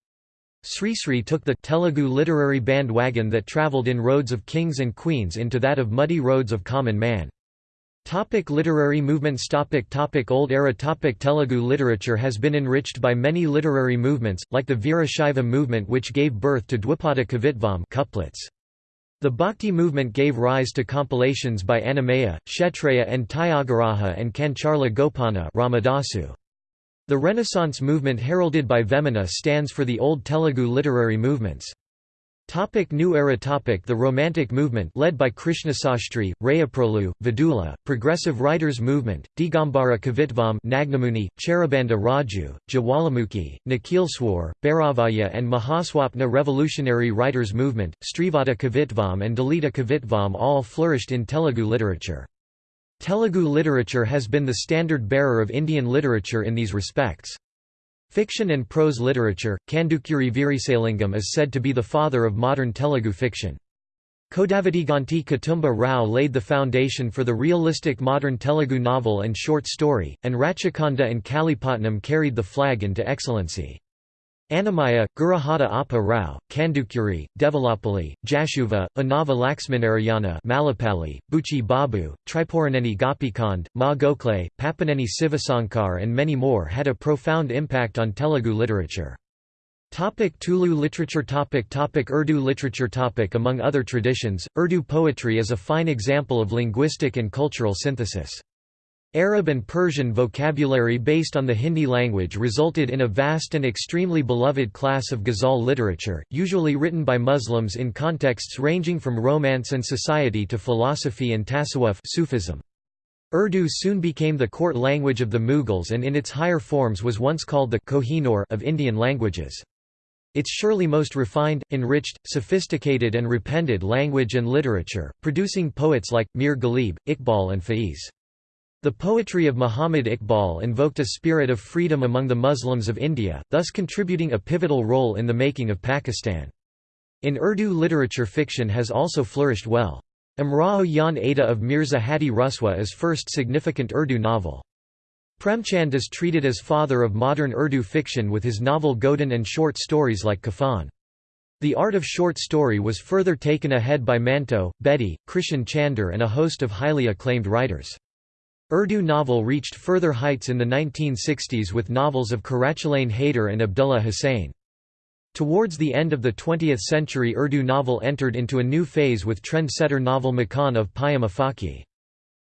A: Sri Sri took the Telugu literary bandwagon that travelled in roads of kings and queens into that of muddy roads of common man. Topic literary movements topic topic Old era topic Telugu literature has been enriched by many literary movements, like the Veerashaiva movement which gave birth to Dwipada Kavitvam couplets. The Bhakti movement gave rise to compilations by Annamayya, Kshetrayya and Tyagaraja and Kancharla Gopana Ramadasu. The Renaissance movement heralded by Vemana stands for the old Telugu literary movements. Topic New Era topic The Romantic movement led by Krishnasastri, Rayaprolu, Vidula, Progressive Writers Movement, Digambara Kavitvam Nagnamuni, Cherabanda Raju, Jwalamukhi, Nikhileswar, Bhairavayya and Mahaswapna Revolutionary Writers Movement, Strivada Kavitvam and Dalita Kavitvam all flourished in Telugu literature. Telugu literature has been the standard bearer of Indian literature in these respects. Fiction and prose literature, Kandukuri Veerasalingam is said to be the father of modern Telugu fiction. Kodavatiganti Kutumba Rao laid the foundation for the realistic modern Telugu novel and short story, and Rachakonda and Kalipatnam carried the flag into excellency. Annamayya, Gurajada Appa Rao, Kandukuri, Devulapalli, Jashuva, Unnava Laxminarayana Malapalli, Buchi Babu, Tripuraneni Gopichand, Ma Gokhale, Papineni Sivasankar and many more had a profound impact on Telugu literature. Topic Tulu literature topic topic Urdu literature topic Among other traditions, Urdu poetry is a fine example of linguistic and cultural synthesis. Arab and Persian vocabulary based on the Hindi language resulted in a vast and extremely beloved class of ghazal literature, usually written by Muslims in contexts ranging from romance and society to philosophy and tasawwuf Sufism. Urdu soon became the court language of the Mughals and in its higher forms was once called the Kohinoor of Indian languages. It's surely most refined, enriched, sophisticated and repented language and literature, producing poets like, Mir Ghalib, Iqbal and Faiz. The poetry of Muhammad Iqbal invoked a spirit of freedom among the Muslims of India, thus contributing a pivotal role in the making of Pakistan. In Urdu literature fiction has also flourished well. Umrao Jaan Ada of Mirza Hadi Ruswa is first significant Urdu novel. Premchand is treated as father of modern Urdu fiction with his novel Godan and short stories like Kafan. The art of short story was further taken ahead by Manto, Bedi, Krishan Chander and a host of highly acclaimed writers. Urdu novel reached further heights in the 1960s with novels of Qurratulain Hyder and Abdullah Hussain. Towards the end of the 20th century Urdu novel entered into a new phase with trendsetter novel Makan of Paigham Afaqui.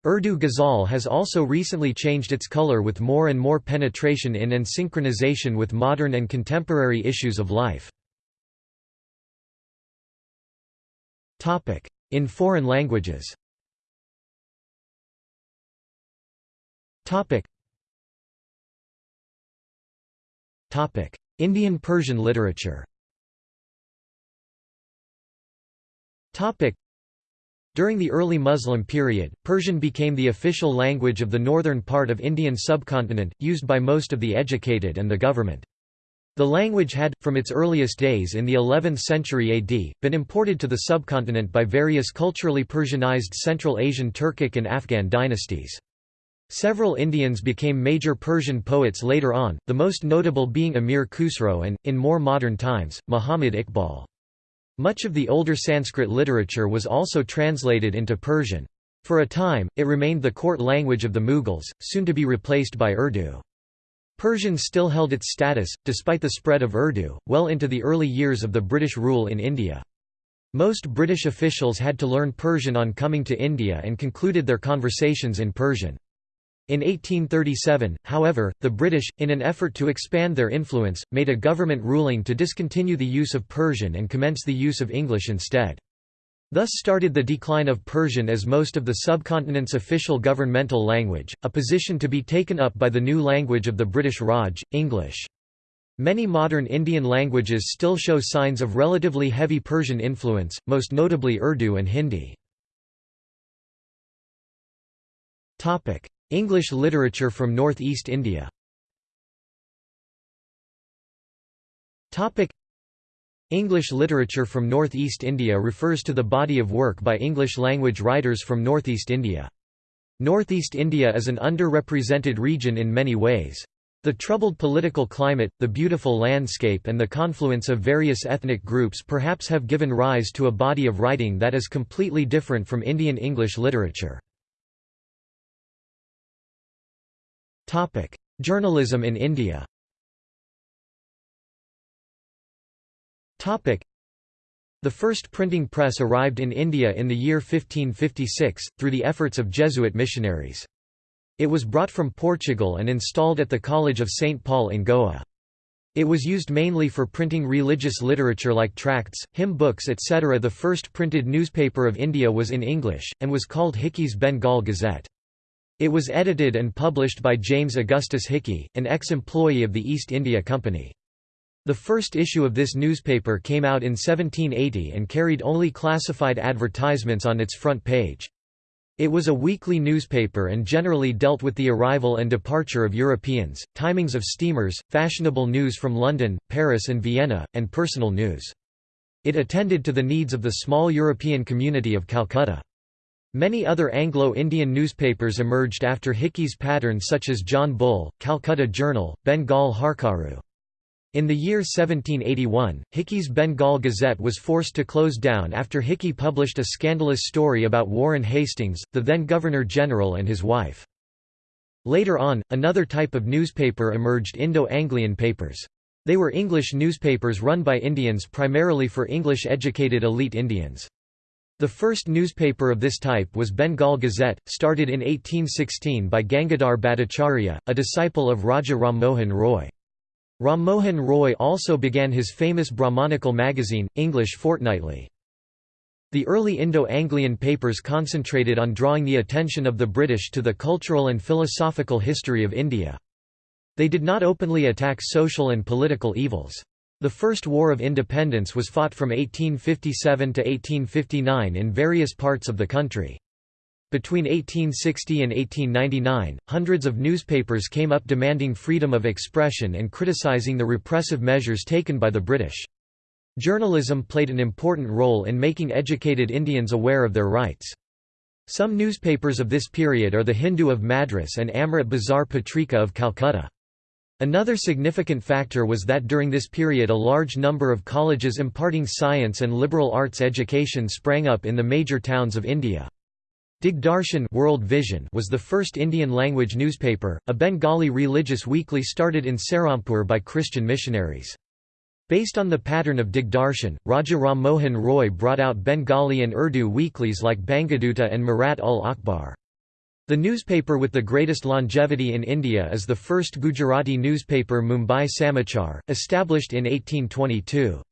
A: Urdu ghazal has also recently changed its color with more and more penetration in and synchronization with modern and contemporary issues of life. In foreign languages Topic. Topic: Indian Persian literature. Topic: During the early Muslim period, Persian became the official language of the northern part of Indian subcontinent, used by most of the educated and the government. The language had, from its earliest days in the 11th century AD, been imported to the subcontinent by various culturally Persianized Central Asian Turkic and Afghan dynasties. Several Indians became major Persian poets later on, the most notable being Amir Khusro and, in more modern times, Muhammad Iqbal. Much of the older Sanskrit literature was also translated into Persian. For a time, it remained the court language of the Mughals, soon to be replaced by Urdu. Persian still held its status, despite the spread of Urdu, well into the early years of the British rule in India. Most British officials had to learn Persian on coming to India and concluded their conversations in Persian. In 1837, however, the British, in an effort to expand their influence, made a government ruling to discontinue the use of Persian and commence the use of English instead. Thus started the decline of Persian as most of the subcontinent's official governmental language, a position to be taken up by the new language of the British Raj, English. Many modern Indian languages still show signs of relatively heavy Persian influence, most notably Urdu and Hindi. English literature from north-east India English literature from north-east India refers to the body of work by English-language writers from northeast India. Northeast India is an underrepresented region in many ways. The troubled political climate, the beautiful landscape and the confluence of various ethnic groups perhaps have given rise to a body of writing that is completely different from Indian English literature. Journalism in India Topic: the first printing press arrived in India in the year 1556, through the efforts of Jesuit missionaries. It was brought from Portugal and installed at the College of St. Paul in Goa. It was used mainly for printing religious literature like tracts, hymn books etc. The first printed newspaper of India was in English, and was called Hickey's Bengal Gazette. It was edited and published by James Augustus Hickey, an ex-employee of the East India Company. The first issue of this newspaper came out in 1780 and carried only classified advertisements on its front page. It was a weekly newspaper and generally dealt with the arrival and departure of Europeans, timings of steamers, fashionable news from London, Paris and Vienna, and personal news. It attended to the needs of the small European community of Calcutta. Many other Anglo-Indian newspapers emerged after Hickey's pattern such as John Bull, Calcutta Journal, Bengal Hurkaru. In the year 1781, Hickey's Bengal Gazette was forced to close down after Hickey published a scandalous story about Warren Hastings, the then Governor-General and his wife. Later on, another type of newspaper emerged Indo-Anglian papers. They were English newspapers run by Indians primarily for English-educated elite Indians. The first newspaper of this type was Bengal Gazette, started in 1816 by Gangadhar Bhattacharya, a disciple of Raja Ram Mohan Roy. Ram Mohan Roy also began his famous Brahmanical magazine, English Fortnightly. The early Indo-Anglian papers concentrated on drawing the attention of the British to the cultural and philosophical history of India. They did not openly attack social and political evils. The First War of Independence was fought from 1857 to 1859 in various parts of the country. Between 1860 and 1899, hundreds of newspapers came up demanding freedom of expression and criticizing the repressive measures taken by the British. Journalism played an important role in making educated Indians aware of their rights. Some newspapers of this period are the Hindu of Madras and Amrit Bazar Patrika of Calcutta. Another significant factor was that during this period a large number of colleges imparting science and liberal arts education sprang up in the major towns of India. Digdarshan World Vision was the first Indian-language newspaper, a Bengali religious weekly started in Serampur by Christian missionaries. Based on the pattern of Digdarshan, Raja Ram Mohan Roy brought out Bengali and Urdu weeklies like Bangaduta and Mirat ul Akhbar. The newspaper with the greatest longevity in India is the first Gujarati newspaper Mumbai Samachar, established in 1822.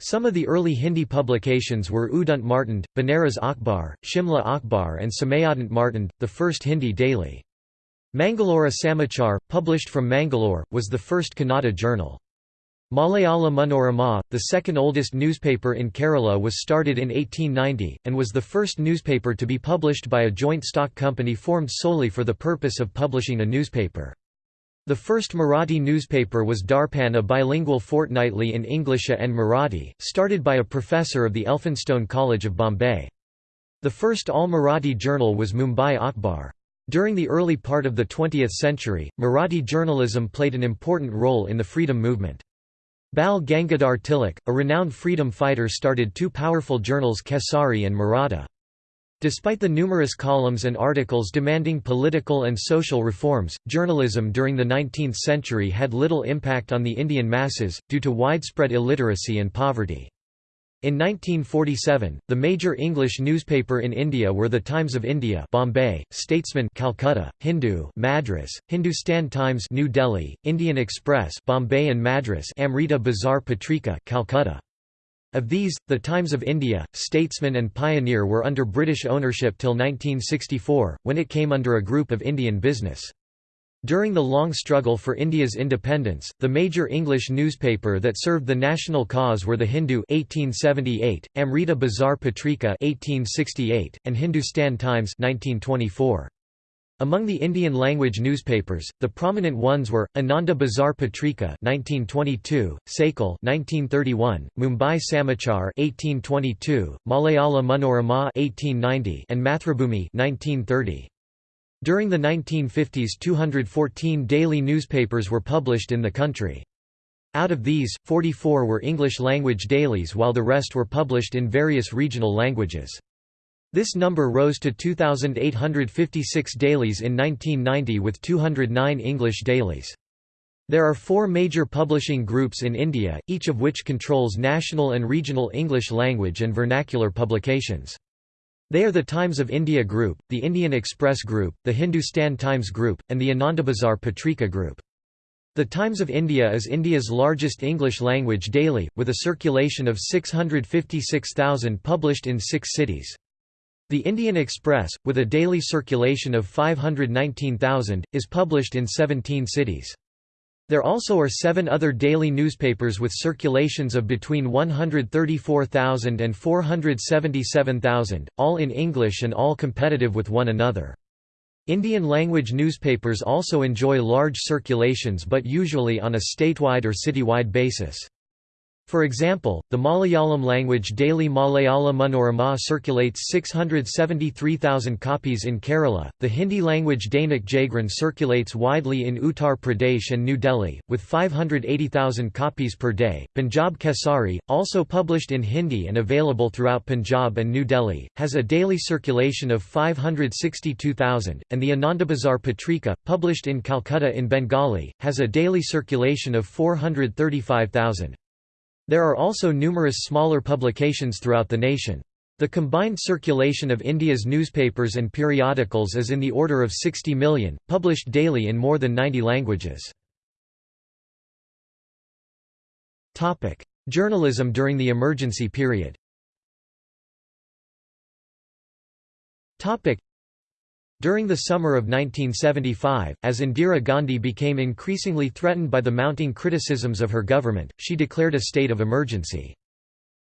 A: Some of the early Hindi publications were Udant Martand, Banaras Akhbar, Shimla Akhbar and Samayadant Martand, the first Hindi daily. Mangalore Samachar, published from Mangalore, was the first Kannada journal. Malayala Manorama, the second oldest newspaper in Kerala was started in 1890, and was the first newspaper to be published by a joint stock company formed solely for the purpose of publishing a newspaper. The first Marathi newspaper was Darpan a bilingual fortnightly in English and Marathi, started by a professor of the Elphinstone College of Bombay. The first all-Marathi journal was Mumbai Akhbar. During the early part of the 20th century, Marathi journalism played an important role in the freedom movement. Bal Gangadhar Tilak, a renowned freedom fighter started two powerful journals Kesari and Maratha. Despite the numerous columns and articles demanding political and social reforms, journalism during the 19th century had little impact on the Indian masses, due to widespread illiteracy and poverty. In 1947, the major English newspaper in India were The Times of India Bombay, Statesman Calcutta, Hindu Madras, Hindustan Times New Delhi, Indian Express Bombay and Madras Amrita Bazar Patrika Calcutta. Of these, the Times of India, Statesman and Pioneer were under British ownership till 1964, when it came under a group of Indian business. During the long struggle for India's independence, the major English newspaper that served the national cause were the Hindu 1878, Amrita Bazar Patrika 1868, and Hindustan Times 1924. Among the Indian-language newspapers, the prominent ones were Ananda Bazar Patrika (1922), Sakal (1931), Mumbai Samachar (1822), Malayala Manorama (1890), and Mathrubhumi (1930). During the 1950s 214 daily newspapers were published in the country. Out of these, 44 were English-language dailies while the rest were published in various regional languages. This number rose to 2,856 dailies in 1990 with 209 English dailies. There are four major publishing groups in India, each of which controls national and regional English language and vernacular publications. They are the Times of India Group, the Indian Express Group, the Hindustan Times Group, and the Anandabazar Patrika Group. The Times of India is India's largest English-language daily, with a circulation of 656,000 published in six cities. The Indian Express, with a daily circulation of 519,000, is published in 17 cities. There also are seven other daily newspapers with circulations of between 134,000 and 477,000, all in English and all competitive with one another. Indian language newspapers also enjoy large circulations but usually on a statewide or citywide basis. For example, the Malayalam language daily Malayala Manorama circulates 673,000 copies in Kerala, the Hindi language Dainik Jagran circulates widely in Uttar Pradesh and New Delhi, with 580,000 copies per day. Punjab Kesari, also published in Hindi and available throughout Punjab and New Delhi, has a daily circulation of 562,000, and the Anandabazar Patrika, published in Calcutta in Bengali, has a daily circulation of 435,000. There are also numerous smaller publications throughout the nation. The combined circulation of India's newspapers and periodicals is in the order of 60 million, published daily in more than 90 languages. Journalism during the emergency period during the summer of 1975, as Indira Gandhi became increasingly threatened by the mounting criticisms of her government, she declared a state of emergency.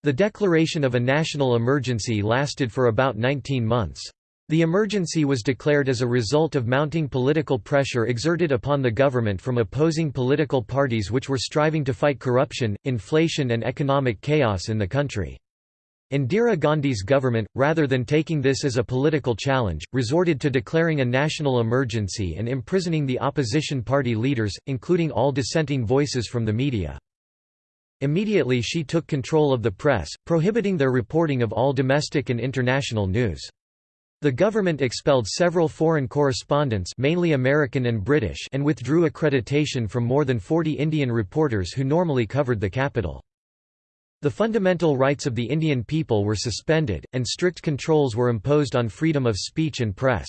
A: The declaration of a national emergency lasted for about 19 months. The emergency was declared as a result of mounting political pressure exerted upon the government from opposing political parties which were striving to fight corruption, inflation and economic chaos in the country. Indira Gandhi's government, rather than taking this as a political challenge, resorted to declaring a national emergency and imprisoning the opposition party leaders, including all dissenting voices from the media. Immediately she took control of the press, prohibiting their reporting of all domestic and international news. The government expelled several foreign correspondents mainly American and British and withdrew accreditation from more than 40 Indian reporters who normally covered the capital. The fundamental rights of the Indian people were suspended, and strict controls were imposed on freedom of speech and press.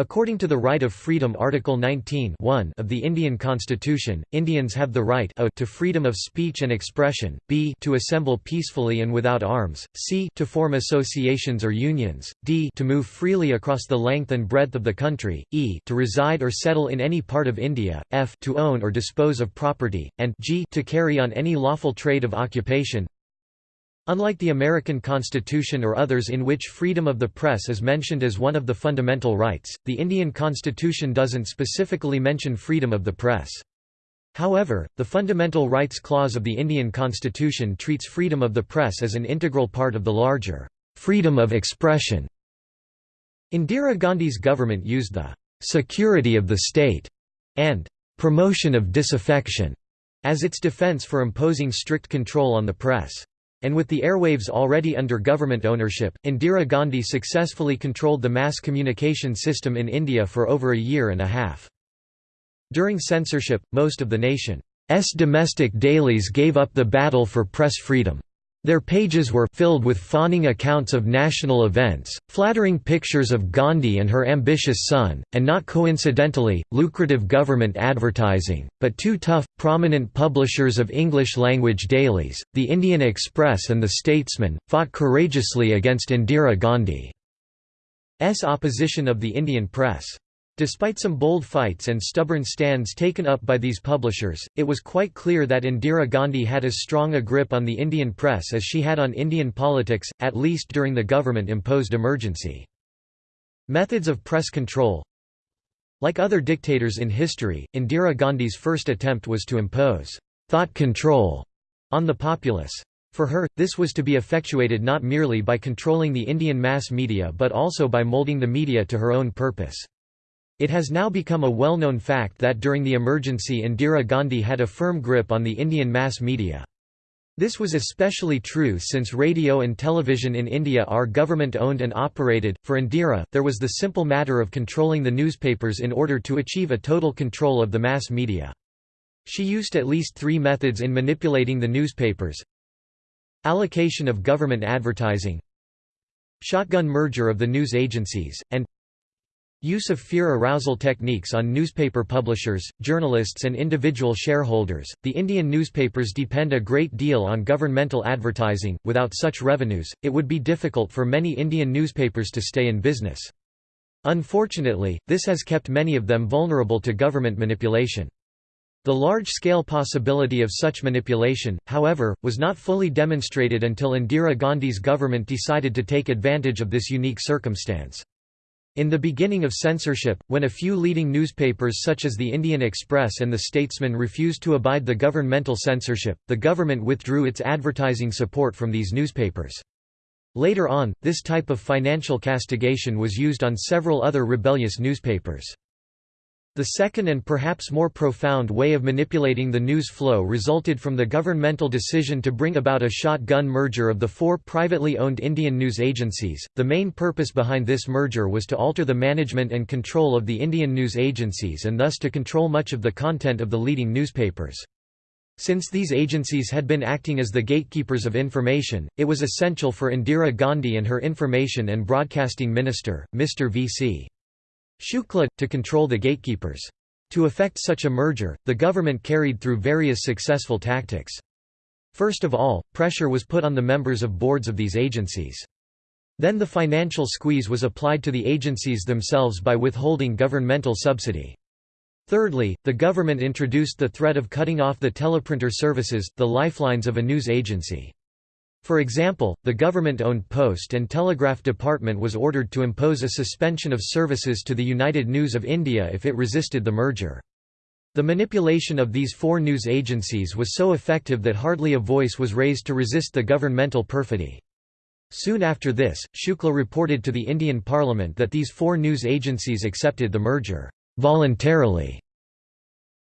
A: According to the Right of Freedom Article 19 of the Indian Constitution, Indians have the right a to freedom of speech and expression, b to assemble peacefully and without arms, c to form associations or unions, d to move freely across the length and breadth of the country, e to reside or settle in any part of India, f to own or dispose of property, and g to carry on any lawful trade of occupation, Unlike the American Constitution or others in which freedom of the press is mentioned as one of the fundamental rights, the Indian Constitution doesn't specifically mention freedom of the press. However, the Fundamental Rights Clause of the Indian Constitution treats freedom of the press as an integral part of the larger freedom of expression. Indira Gandhi's government used the security of the state and promotion of disaffection as its defense for imposing strict control on the press. And with the airwaves already under government ownership, Indira Gandhi successfully controlled the mass communication system in India for over a year and a half. During censorship, most of the nation's domestic dailies gave up the battle for press freedom. Their pages were filled with fawning accounts of national events, flattering pictures of Gandhi and her ambitious son, and not coincidentally, lucrative government advertising, but two tough, prominent publishers of English-language dailies, the Indian Express and the Statesman, fought courageously against Indira Gandhi's opposition of the Indian press. Despite some bold fights and stubborn stands taken up by these publishers, it was quite clear that Indira Gandhi had as strong a grip on the Indian press as she had on Indian politics, at least during the government-imposed emergency. Methods of press control Like other dictators in history, Indira Gandhi's first attempt was to impose «thought control» on the populace. For her, this was to be effectuated not merely by controlling the Indian mass media but also by molding the media to her own purpose. It has now become a well-known fact that during the emergency Indira Gandhi had a firm grip on the Indian mass media. This was especially true since radio and television in India are government-owned and operated. For Indira, there was the simple matter of controlling the newspapers in order to achieve a total control of the mass media. She used at least three methods in manipulating the newspapers. Allocation of government advertising Shotgun merger of the news agencies, and Use of fear arousal techniques on newspaper publishers, journalists, and individual shareholders. The Indian newspapers depend a great deal on governmental advertising. Without such revenues, it would be difficult for many Indian newspapers to stay in business. Unfortunately, this has kept many of them vulnerable to government manipulation. The large-scale possibility of such manipulation, however, was not fully demonstrated until Indira Gandhi's government decided to take advantage of this unique circumstance. In the beginning of censorship, when a few leading newspapers such as the Indian Express and the Statesman refused to abide the governmental censorship, the government withdrew its advertising support from these newspapers. Later on, this type of financial castigation was used on several other rebellious newspapers. The second and perhaps more profound way of manipulating the news flow resulted from the governmental decision to bring about a shotgun merger of the four privately owned Indian news agencies. The main purpose behind this merger was to alter the management and control of the Indian news agencies and thus to control much of the content of the leading newspapers. Since these agencies had been acting as the gatekeepers of information, it was essential for Indira Gandhi and her information and broadcasting minister, Mr. V.C. Shukla, to control the gatekeepers. To effect such a merger, the government carried through various successful tactics. First of all, pressure was put on the members of boards of these agencies. Then the financial squeeze was applied to the agencies themselves by withholding governmental subsidy. Thirdly, the government introduced the threat of cutting off the teleprinter services, the lifelines of a news agency. For example, the government-owned Post and Telegraph Department was ordered to impose a suspension of services to the United News of India if it resisted the merger. The manipulation of these four news agencies was so effective that hardly a voice was raised to resist the governmental perfidy. Soon after this, Shukla reported to the Indian Parliament that these four news agencies accepted the merger voluntarily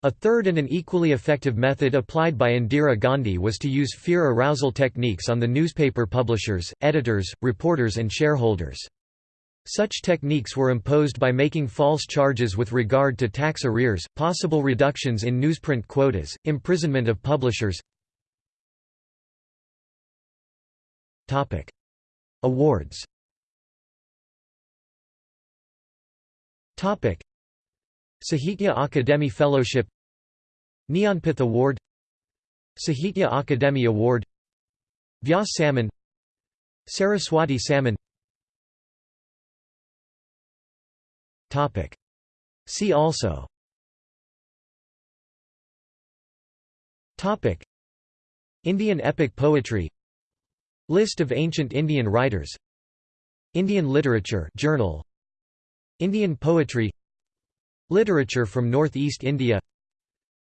A: a third and an equally effective method applied by Indira Gandhi was to use fear arousal techniques on the newspaper publishers, editors, reporters and shareholders. Such techniques were imposed by making false charges with regard to tax arrears, possible reductions in newsprint quotas, imprisonment of publishers. Awards Sahitya Akademi Fellowship Jnanpith Award Sahitya Akademi Award Vyas Samman Saraswati Samman See also. Indian epic poetry. List of ancient Indian writers. Indian literature journal. Indian poetry Literature from Northeast India.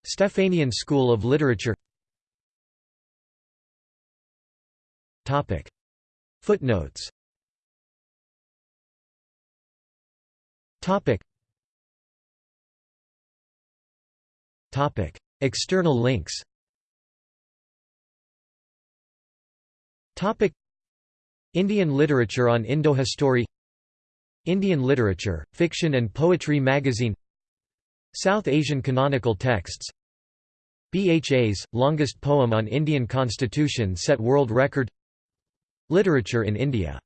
A: Stephanian School of Literature. Footnotes. External links. Indian literature on Indohistory. Indian literature, fiction and poetry magazine South Asian canonical texts. BHA's, longest poem on Indian constitution set world record. Literature in India